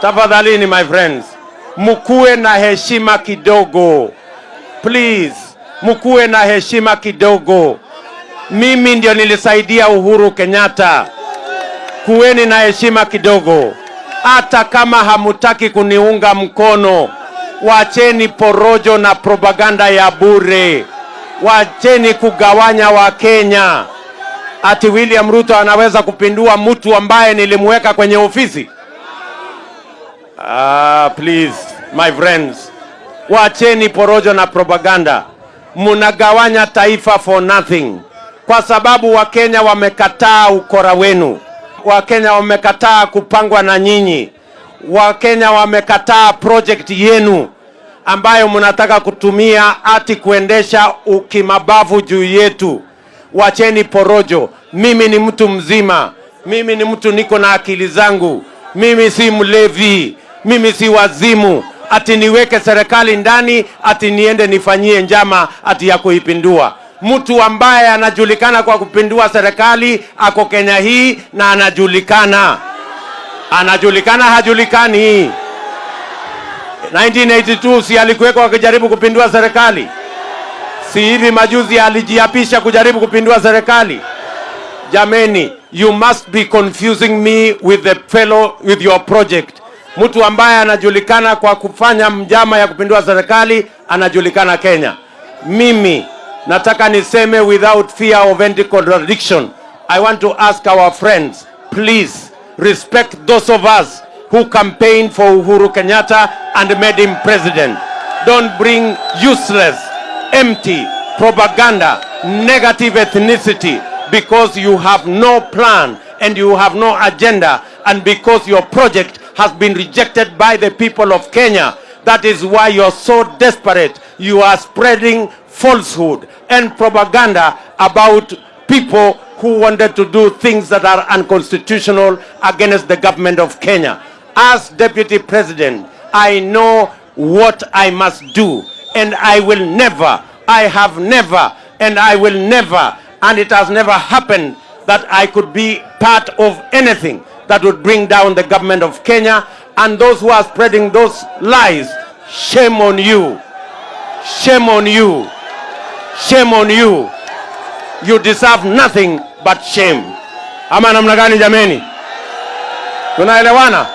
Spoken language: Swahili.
tafadhalini my friends, mkuwe na heshima kidogo please, mkuwe na heshima kidogo. Mimi ndio nilisaidia Uhuru Kenyatta. Kuweni na heshima kidogo, hata kama hamutaki kuniunga mkono. Wacheni porojo na propaganda ya bure, wacheni kugawanya Wakenya. Ati William Ruto anaweza kupindua mtu ambaye nilimweka kwenye ofisi? Ah, please my friends, wacheni porojo na propaganda. Munagawanya taifa for nothing, kwa sababu Wakenya wamekataa ukora wenu. Wakenya wamekataa kupangwa na nyinyi. Wakenya wamekataa project yenu ambayo mnataka kutumia ati kuendesha ukimabavu juu yetu. Wacheni porojo. Mimi ni mtu mzima, mimi ni mtu niko na akili zangu, mimi si mlevi, mimi si wazimu ati niweke serikali ndani ati niende nifanyie njama ati ya kuipindua. Mtu ambaye anajulikana kwa kupindua serikali ako Kenya hii na anajulikana, anajulikana hajulikani. 1982 si alikuwekwa akijaribu kupindua serikali? Si hivi majuzi alijiapisha kujaribu kupindua serikali? Jameni, you must be confusing me with the fellow with your project. Mtu ambaye anajulikana kwa kufanya mjama ya kupindua serikali anajulikana Kenya. Mimi nataka niseme without fear of any contradiction. I want to ask our friends, please respect those of us who campaigned for Uhuru Kenyatta and made him president. Don't bring useless, empty propaganda, negative ethnicity because you have no plan and you have no agenda and because your project has been rejected by the people of Kenya. That is why you're so desperate. You are spreading falsehood and propaganda about people who wanted to do things that are unconstitutional against the government of Kenya. As Deputy President, I know what I must do and I will never, I have never, and I will never, and it has never happened that I could be part of anything that would bring down the government of Kenya and those who are spreading those lies. Shame on you. Shame on you. Shame on you. You deserve nothing but shame. Ama namna gani jameni? Tunaelewana?